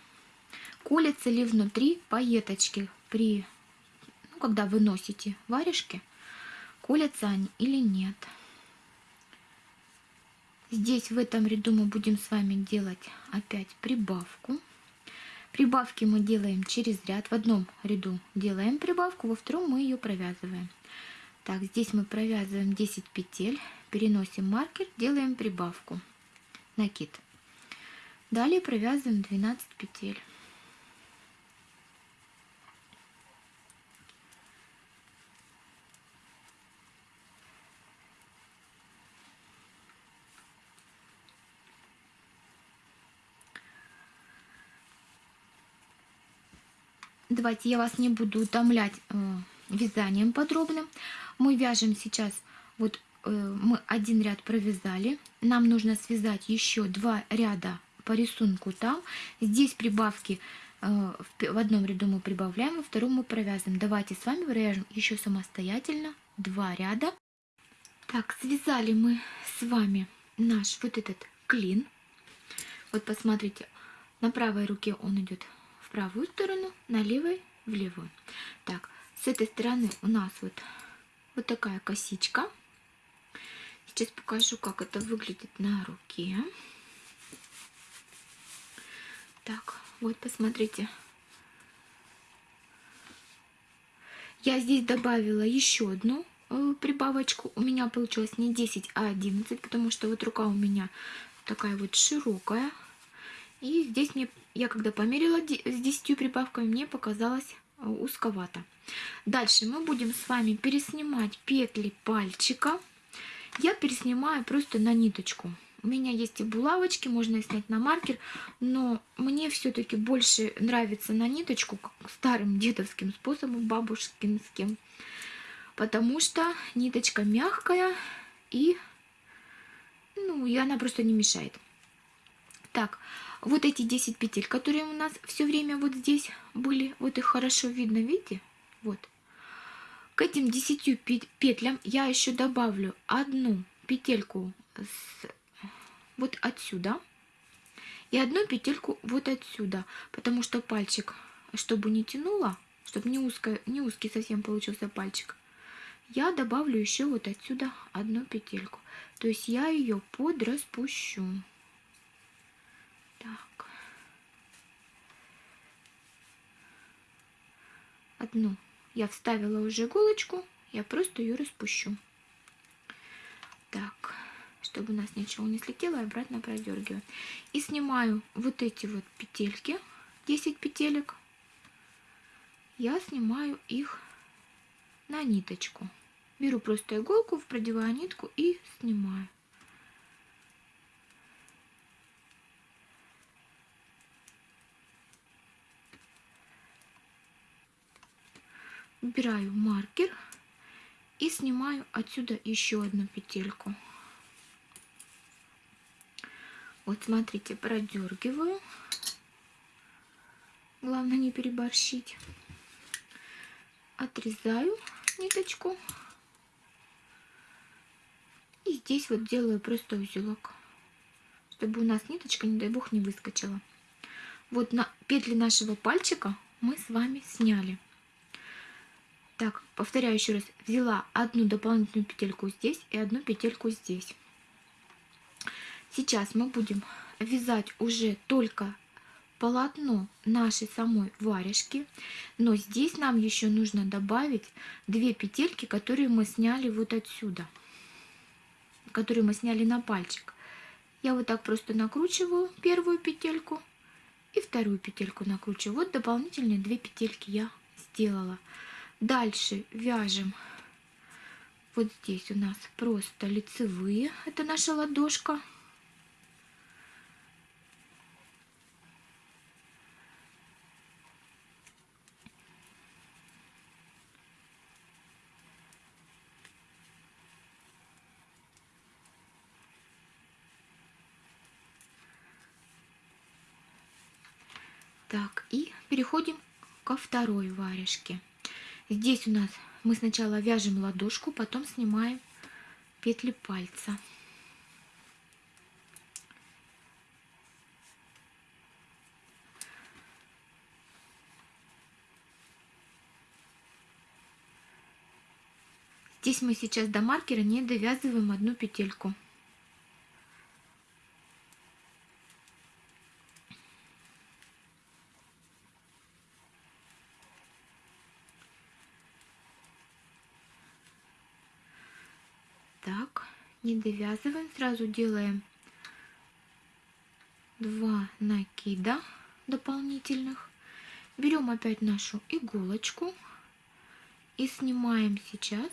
Колется ли внутри пайеточки при, ну, когда вы носите варежки, колятся они или нет. Здесь в этом ряду мы будем с вами делать опять прибавку. Прибавки мы делаем через ряд. В одном ряду делаем прибавку, во втором мы ее провязываем. Так, здесь мы провязываем 10 петель, переносим маркер, делаем прибавку, накид. Далее провязываем 12 петель. Давайте я вас не буду утомлять э, вязанием подробным. Мы вяжем сейчас, вот э, мы один ряд провязали. Нам нужно связать еще два ряда по рисунку там. Здесь прибавки э, в одном ряду мы прибавляем, во втором мы провязываем. Давайте с вами провяжем еще самостоятельно два ряда. Так, связали мы с вами наш вот этот клин. Вот посмотрите, на правой руке он идет правую сторону, на левой в левую. Так, с этой стороны у нас вот, вот такая косичка. Сейчас покажу, как это выглядит на руке. Так, вот посмотрите. Я здесь добавила еще одну э, прибавочку. У меня получилось не 10, а 11, потому что вот рука у меня такая вот широкая. И здесь мне, я когда померила с 10 прибавками, мне показалось э, узковато. Дальше мы будем с вами переснимать петли пальчика. Я переснимаю просто на ниточку. У меня есть и булавочки, можно снять на маркер, но мне все-таки больше нравится на ниточку, старым дедовским способом, бабушкинским, потому что ниточка мягкая и, ну, и она просто не мешает. Так, вот эти 10 петель, которые у нас все время вот здесь были, вот их хорошо видно, видите? Вот. К этим 10 петлям я еще добавлю одну петельку с, вот отсюда и одну петельку вот отсюда, потому что пальчик, чтобы не тянуло, чтобы не, узко, не узкий совсем получился пальчик, я добавлю еще вот отсюда одну петельку. То есть я ее подраспущу. Одну я вставила уже иголочку, я просто ее распущу. Так чтобы у нас ничего не слетело, и обратно продергиваю. И снимаю вот эти вот петельки, 10 петелек. Я снимаю их на ниточку. Беру просто иголку, продеваю нитку и снимаю. Убираю маркер и снимаю отсюда еще одну петельку. Вот смотрите, продергиваю. Главное не переборщить. Отрезаю ниточку. И здесь вот делаю просто узелок, чтобы у нас ниточка, не дай бог, не выскочила. Вот на петли нашего пальчика мы с вами сняли. Так, повторяю еще раз. Взяла одну дополнительную петельку здесь и одну петельку здесь. Сейчас мы будем вязать уже только полотно нашей самой варежки, но здесь нам еще нужно добавить две петельки, которые мы сняли вот отсюда, которые мы сняли на пальчик. Я вот так просто накручиваю первую петельку и вторую петельку накручиваю. Вот дополнительные две петельки я сделала. Дальше вяжем вот здесь у нас просто лицевые, это наша ладошка. Так, и переходим ко второй варежке. Здесь у нас мы сначала вяжем ладошку, потом снимаем петли пальца. Здесь мы сейчас до маркера не довязываем одну петельку. Не довязываем, сразу делаем два накида дополнительных. Берем опять нашу иголочку и снимаем сейчас.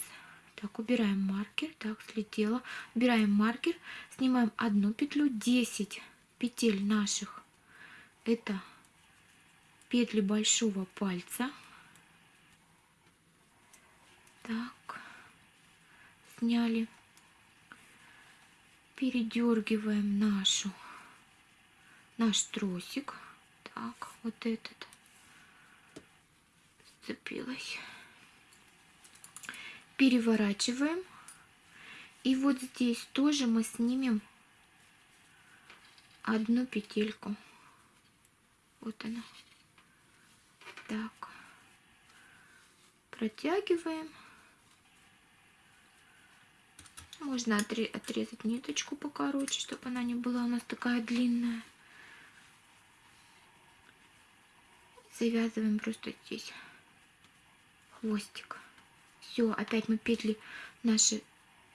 Так, убираем маркер. Так, слетело. Убираем маркер, снимаем одну петлю, 10 петель наших. Это петли большого пальца. Так, сняли передергиваем нашу наш тросик. Так, вот этот сцепилась. Переворачиваем. И вот здесь тоже мы снимем одну петельку. Вот она. Так. Протягиваем. Можно отрезать ниточку покороче, чтобы она не была у нас такая длинная. Завязываем просто здесь хвостик. Все, опять мы петли наши,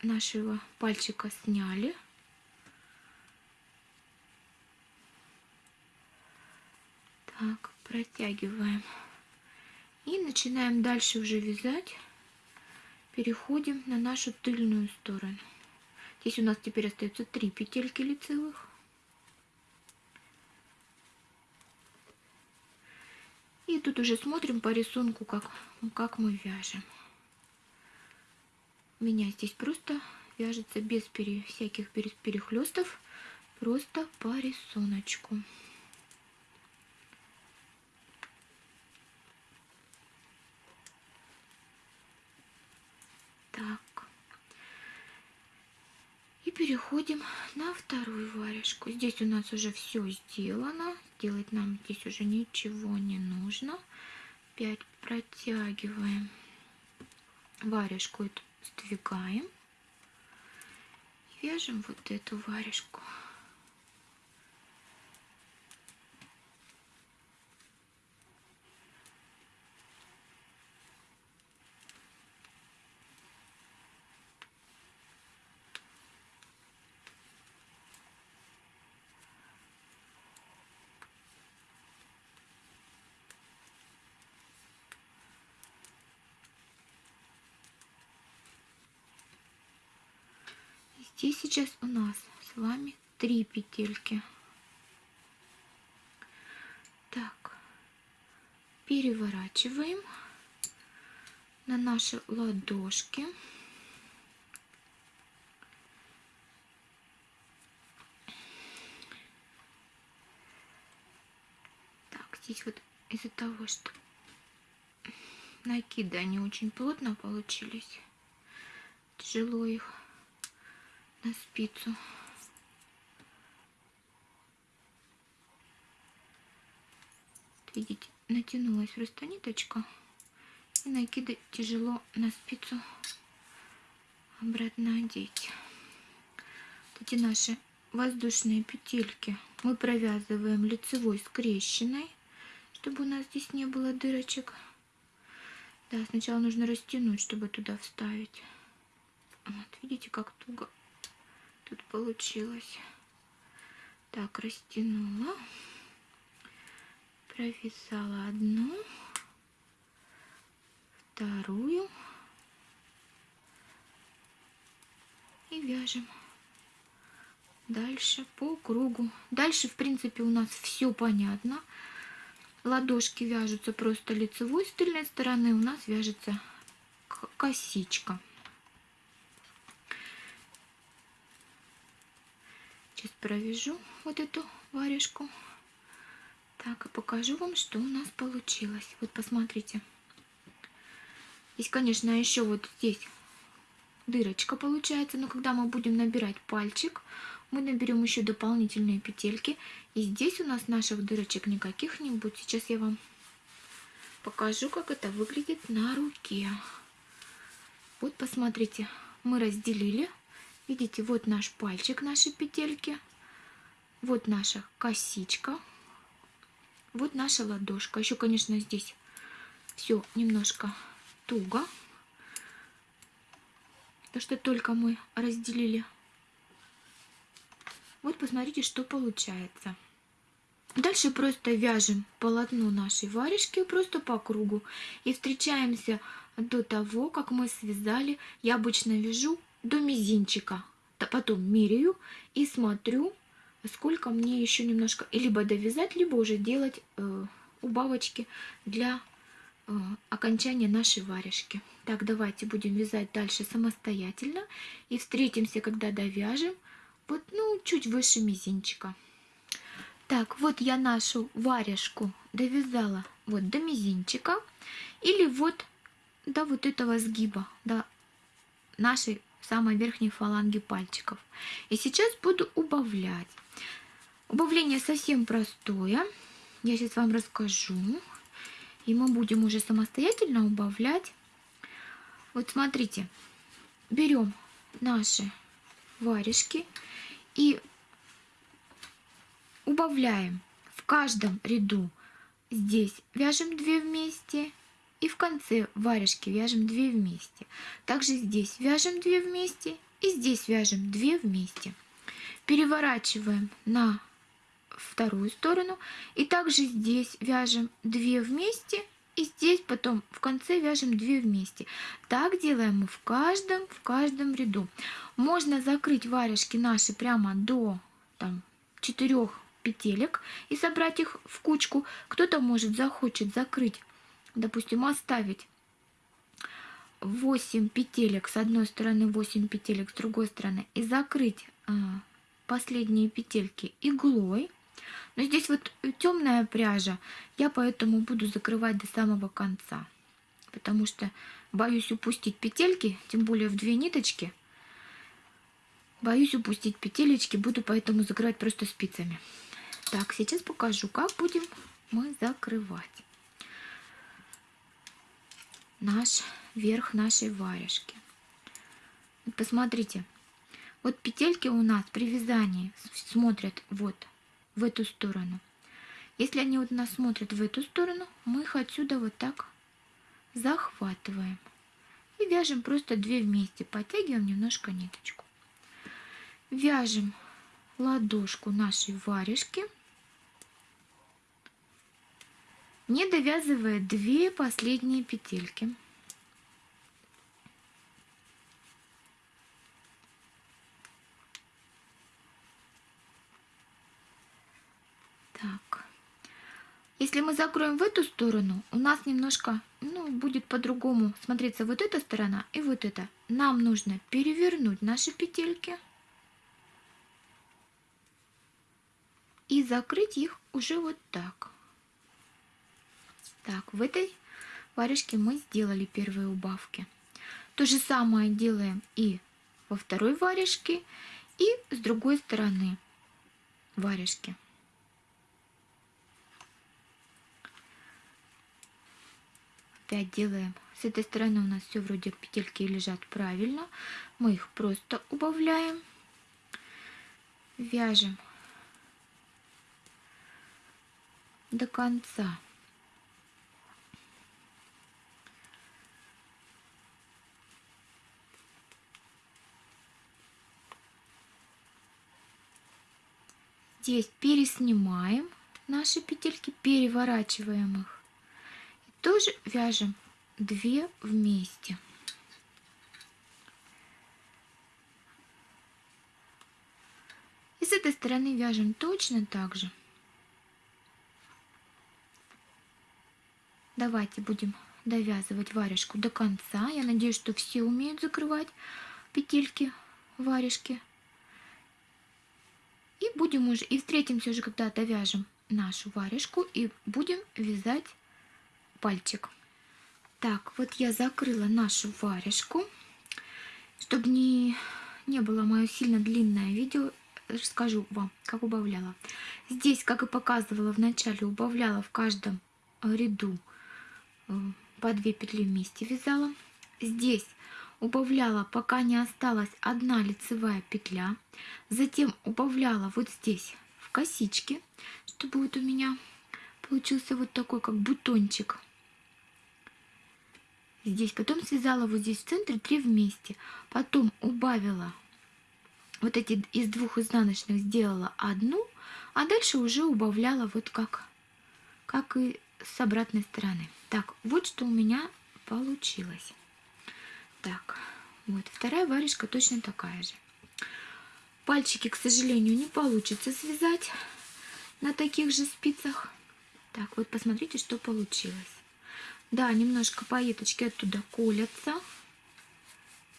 нашего пальчика сняли. Так, протягиваем. И начинаем дальше уже вязать переходим на нашу тыльную сторону. Здесь у нас теперь остается три петельки лицевых. И тут уже смотрим по рисунку, как, как мы вяжем. У меня здесь просто вяжется без пере, всяких перехлестов, просто по рисунку. Так. И переходим на вторую варежку. Здесь у нас уже все сделано. Делать нам здесь уже ничего не нужно. 5 протягиваем. Варежку эту сдвигаем. Вяжем вот эту варежку. Здесь сейчас у нас с вами три петельки. Так, переворачиваем на наши ладошки. Так, здесь вот из-за того, что накиды они очень плотно получились, тяжело их на спицу. Видите, натянулась просто ниточка. И накиды тяжело на спицу обратно одеть. Вот эти наши воздушные петельки мы провязываем лицевой скрещенной, чтобы у нас здесь не было дырочек. Да, сначала нужно растянуть, чтобы туда вставить. Вот, видите, как туго тут получилось. Так, растянула, провязала одну, вторую и вяжем дальше по кругу. Дальше, в принципе, у нас все понятно. Ладошки вяжутся просто лицевой с тыльной стороны, у нас вяжется косичка. Сейчас провяжу вот эту варежку. Так, и покажу вам, что у нас получилось. Вот посмотрите. Здесь, конечно, еще вот здесь дырочка получается, но когда мы будем набирать пальчик, мы наберем еще дополнительные петельки. И здесь у нас наших дырочек никаких не будет. Сейчас я вам покажу, как это выглядит на руке. Вот посмотрите, мы разделили Видите, вот наш пальчик, наши петельки. Вот наша косичка. Вот наша ладошка. Еще, конечно, здесь все немножко туго. То, что только мы разделили. Вот посмотрите, что получается. Дальше просто вяжем полотно нашей варежки просто по кругу. И встречаемся до того, как мы связали. Я обычно вяжу до мизинчика. Потом меряю и смотрю, сколько мне еще немножко либо довязать, либо уже делать э, убавочки для э, окончания нашей варежки. Так, давайте будем вязать дальше самостоятельно. И встретимся, когда довяжем, вот, ну, чуть выше мизинчика. Так, вот я нашу варежку довязала вот до мизинчика. Или вот до вот этого сгиба, до нашей самой верхней фаланги пальчиков. И сейчас буду убавлять. Убавление совсем простое. Я сейчас вам расскажу. И мы будем уже самостоятельно убавлять. Вот смотрите, берем наши варежки и убавляем в каждом ряду. Здесь вяжем 2 вместе, и в конце варежки вяжем 2 вместе. Также здесь вяжем 2 вместе и здесь вяжем 2 вместе. Переворачиваем на вторую сторону и также здесь вяжем 2 вместе и здесь потом в конце вяжем 2 вместе. Так делаем мы в каждом, в каждом ряду. Можно закрыть варежки наши прямо до там, 4 петелек и собрать их в кучку. Кто-то может захочет закрыть допустим, оставить 8 петелек с одной стороны, 8 петелек с другой стороны и закрыть а, последние петельки иглой. Но здесь вот темная пряжа, я поэтому буду закрывать до самого конца, потому что боюсь упустить петельки, тем более в две ниточки. Боюсь упустить петелечки, буду поэтому закрывать просто спицами. Так, сейчас покажу, как будем мы закрывать наш верх нашей варежки. Посмотрите, вот петельки у нас при вязании смотрят вот в эту сторону. Если они вот нас смотрят в эту сторону, мы их отсюда вот так захватываем. И вяжем просто две вместе, подтягиваем немножко ниточку. Вяжем ладошку нашей варежки, не довязывая две последние петельки. Так. Если мы закроем в эту сторону, у нас немножко, ну, будет по-другому смотреться вот эта сторона и вот эта. Нам нужно перевернуть наши петельки и закрыть их уже вот так. Так, в этой варежке мы сделали первые убавки. То же самое делаем и во второй варежке, и с другой стороны варежки. опять делаем. С этой стороны у нас все вроде петельки лежат правильно. Мы их просто убавляем. Вяжем до конца. Здесь переснимаем наши петельки, переворачиваем их тоже вяжем 2 вместе. И с этой стороны вяжем точно так же. Давайте будем довязывать варежку до конца. Я надеюсь, что все умеют закрывать петельки варежки. И будем уже, и встретимся уже, когда довяжем нашу варежку и будем вязать пальчик. Так, вот я закрыла нашу варежку. Чтобы не, не было мое сильно длинное видео, расскажу вам, как убавляла. Здесь, как и показывала в начале, убавляла в каждом ряду э, по 2 петли вместе вязала. Здесь убавляла, пока не осталась одна лицевая петля. Затем убавляла вот здесь в косички, чтобы вот у меня получился вот такой, как бутончик здесь, потом связала вот здесь в центре 3 вместе, потом убавила вот эти из двух изнаночных сделала одну, а дальше уже убавляла вот как, как и с обратной стороны. Так, вот что у меня получилось. Так, вот вторая варежка точно такая же. Пальчики, к сожалению, не получится связать на таких же спицах. Так, вот посмотрите, что получилось. Да, немножко пайеточки оттуда колятся.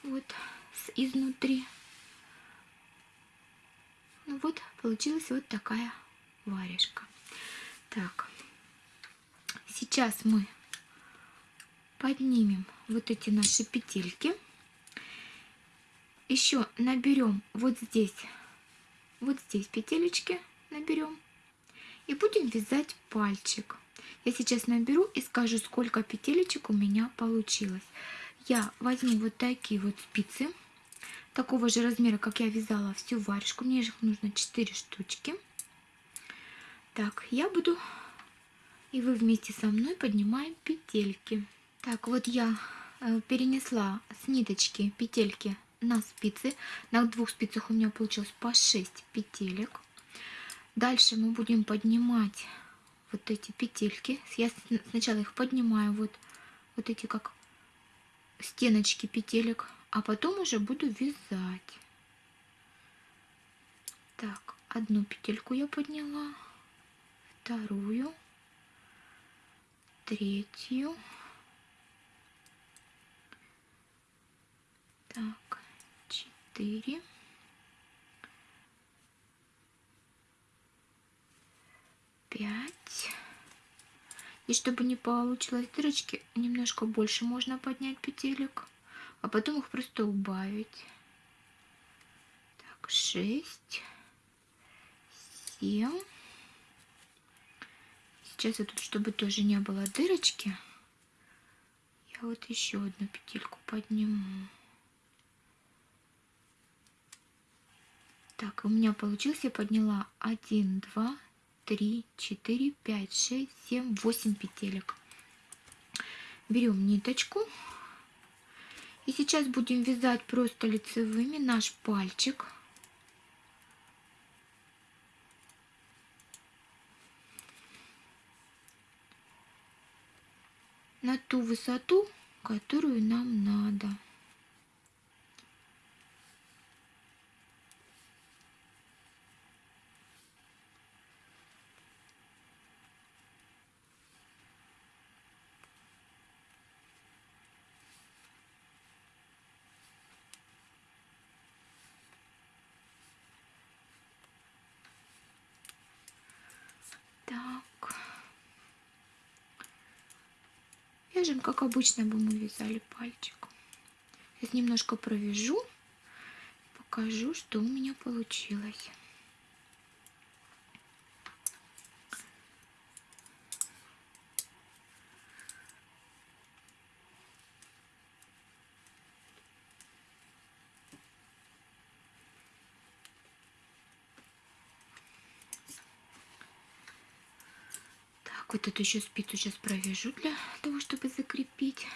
Вот изнутри. Ну вот, получилась вот такая варежка. Так, сейчас мы поднимем вот эти наши петельки. Еще наберем вот здесь, вот здесь петелечки наберем. И будем вязать пальчик. Я сейчас наберу и скажу, сколько петелечек у меня получилось. Я возьму вот такие вот спицы, такого же размера, как я вязала всю варежку. Мне их нужно 4 штучки. Так, я буду, и вы вместе со мной поднимаем петельки. Так, вот я э, перенесла с ниточки петельки на спицы. На двух спицах у меня получилось по 6 петелек. Дальше мы будем поднимать вот эти петельки. Я сначала их поднимаю, вот, вот эти как стеночки петелек, а потом уже буду вязать. Так, одну петельку я подняла, вторую, третью. Так, четыре. пять. И чтобы не получилось дырочки, немножко больше можно поднять петелек, а потом их просто убавить. Так, 6, 7. Сейчас я тут, чтобы тоже не было дырочки, я вот еще одну петельку подниму. Так, у меня получилось, я подняла 1, 2, 3, 4, 5, 6, 7, 8 петелек. Берем ниточку. И сейчас будем вязать просто лицевыми наш пальчик. На ту высоту, которую нам надо. Вяжем, как обычно бы мы вязали пальчик. Сейчас немножко провяжу, покажу, что у меня получилось. Вот эту еще спицу сейчас провяжу для того, чтобы закрепить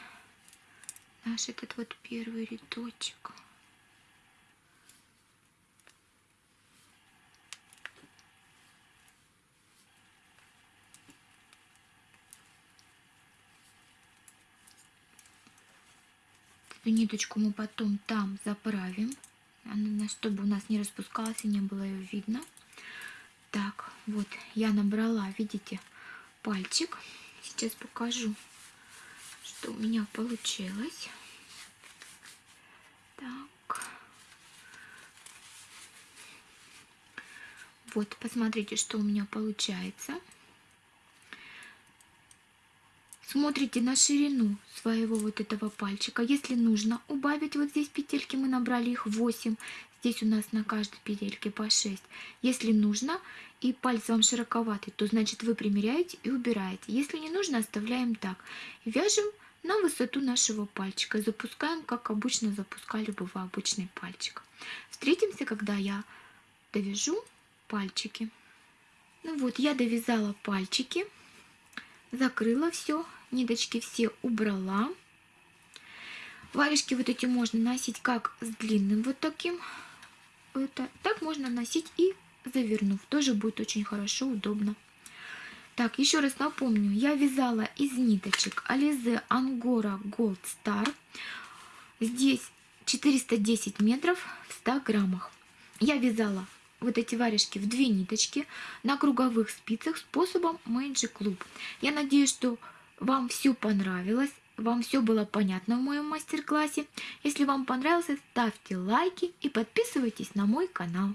наш этот вот первый рядочек. Эту ниточку мы потом там заправим, чтобы у нас не распускалась и не было ее видно. Так, вот я набрала, видите, пальчик. Сейчас покажу, что у меня получилось. Так. Вот, посмотрите, что у меня получается. Смотрите на ширину своего вот этого пальчика. Если нужно убавить вот здесь петельки, мы набрали их 8. Здесь у нас на каждой петельке по 6. Если нужно, и палец вам широковатый, то значит вы примеряете и убираете. Если не нужно, оставляем так. Вяжем на высоту нашего пальчика. Запускаем, как обычно запускали бы вы обычный пальчик. Встретимся, когда я довяжу пальчики. Ну вот, я довязала пальчики, закрыла все, ниточки все убрала. Варежки вот эти можно носить как с длинным вот таким. Это, так можно носить и завернув. Тоже будет очень хорошо, удобно. Так, еще раз напомню, я вязала из ниточек Alize Angora Gold Star. Здесь 410 метров в 100 граммах. Я вязала вот эти варежки в две ниточки на круговых спицах способом Magic Club. Я надеюсь, что вам все понравилось, вам все было понятно в моем мастер-классе. Если вам понравилось, ставьте лайки и подписывайтесь на мой канал.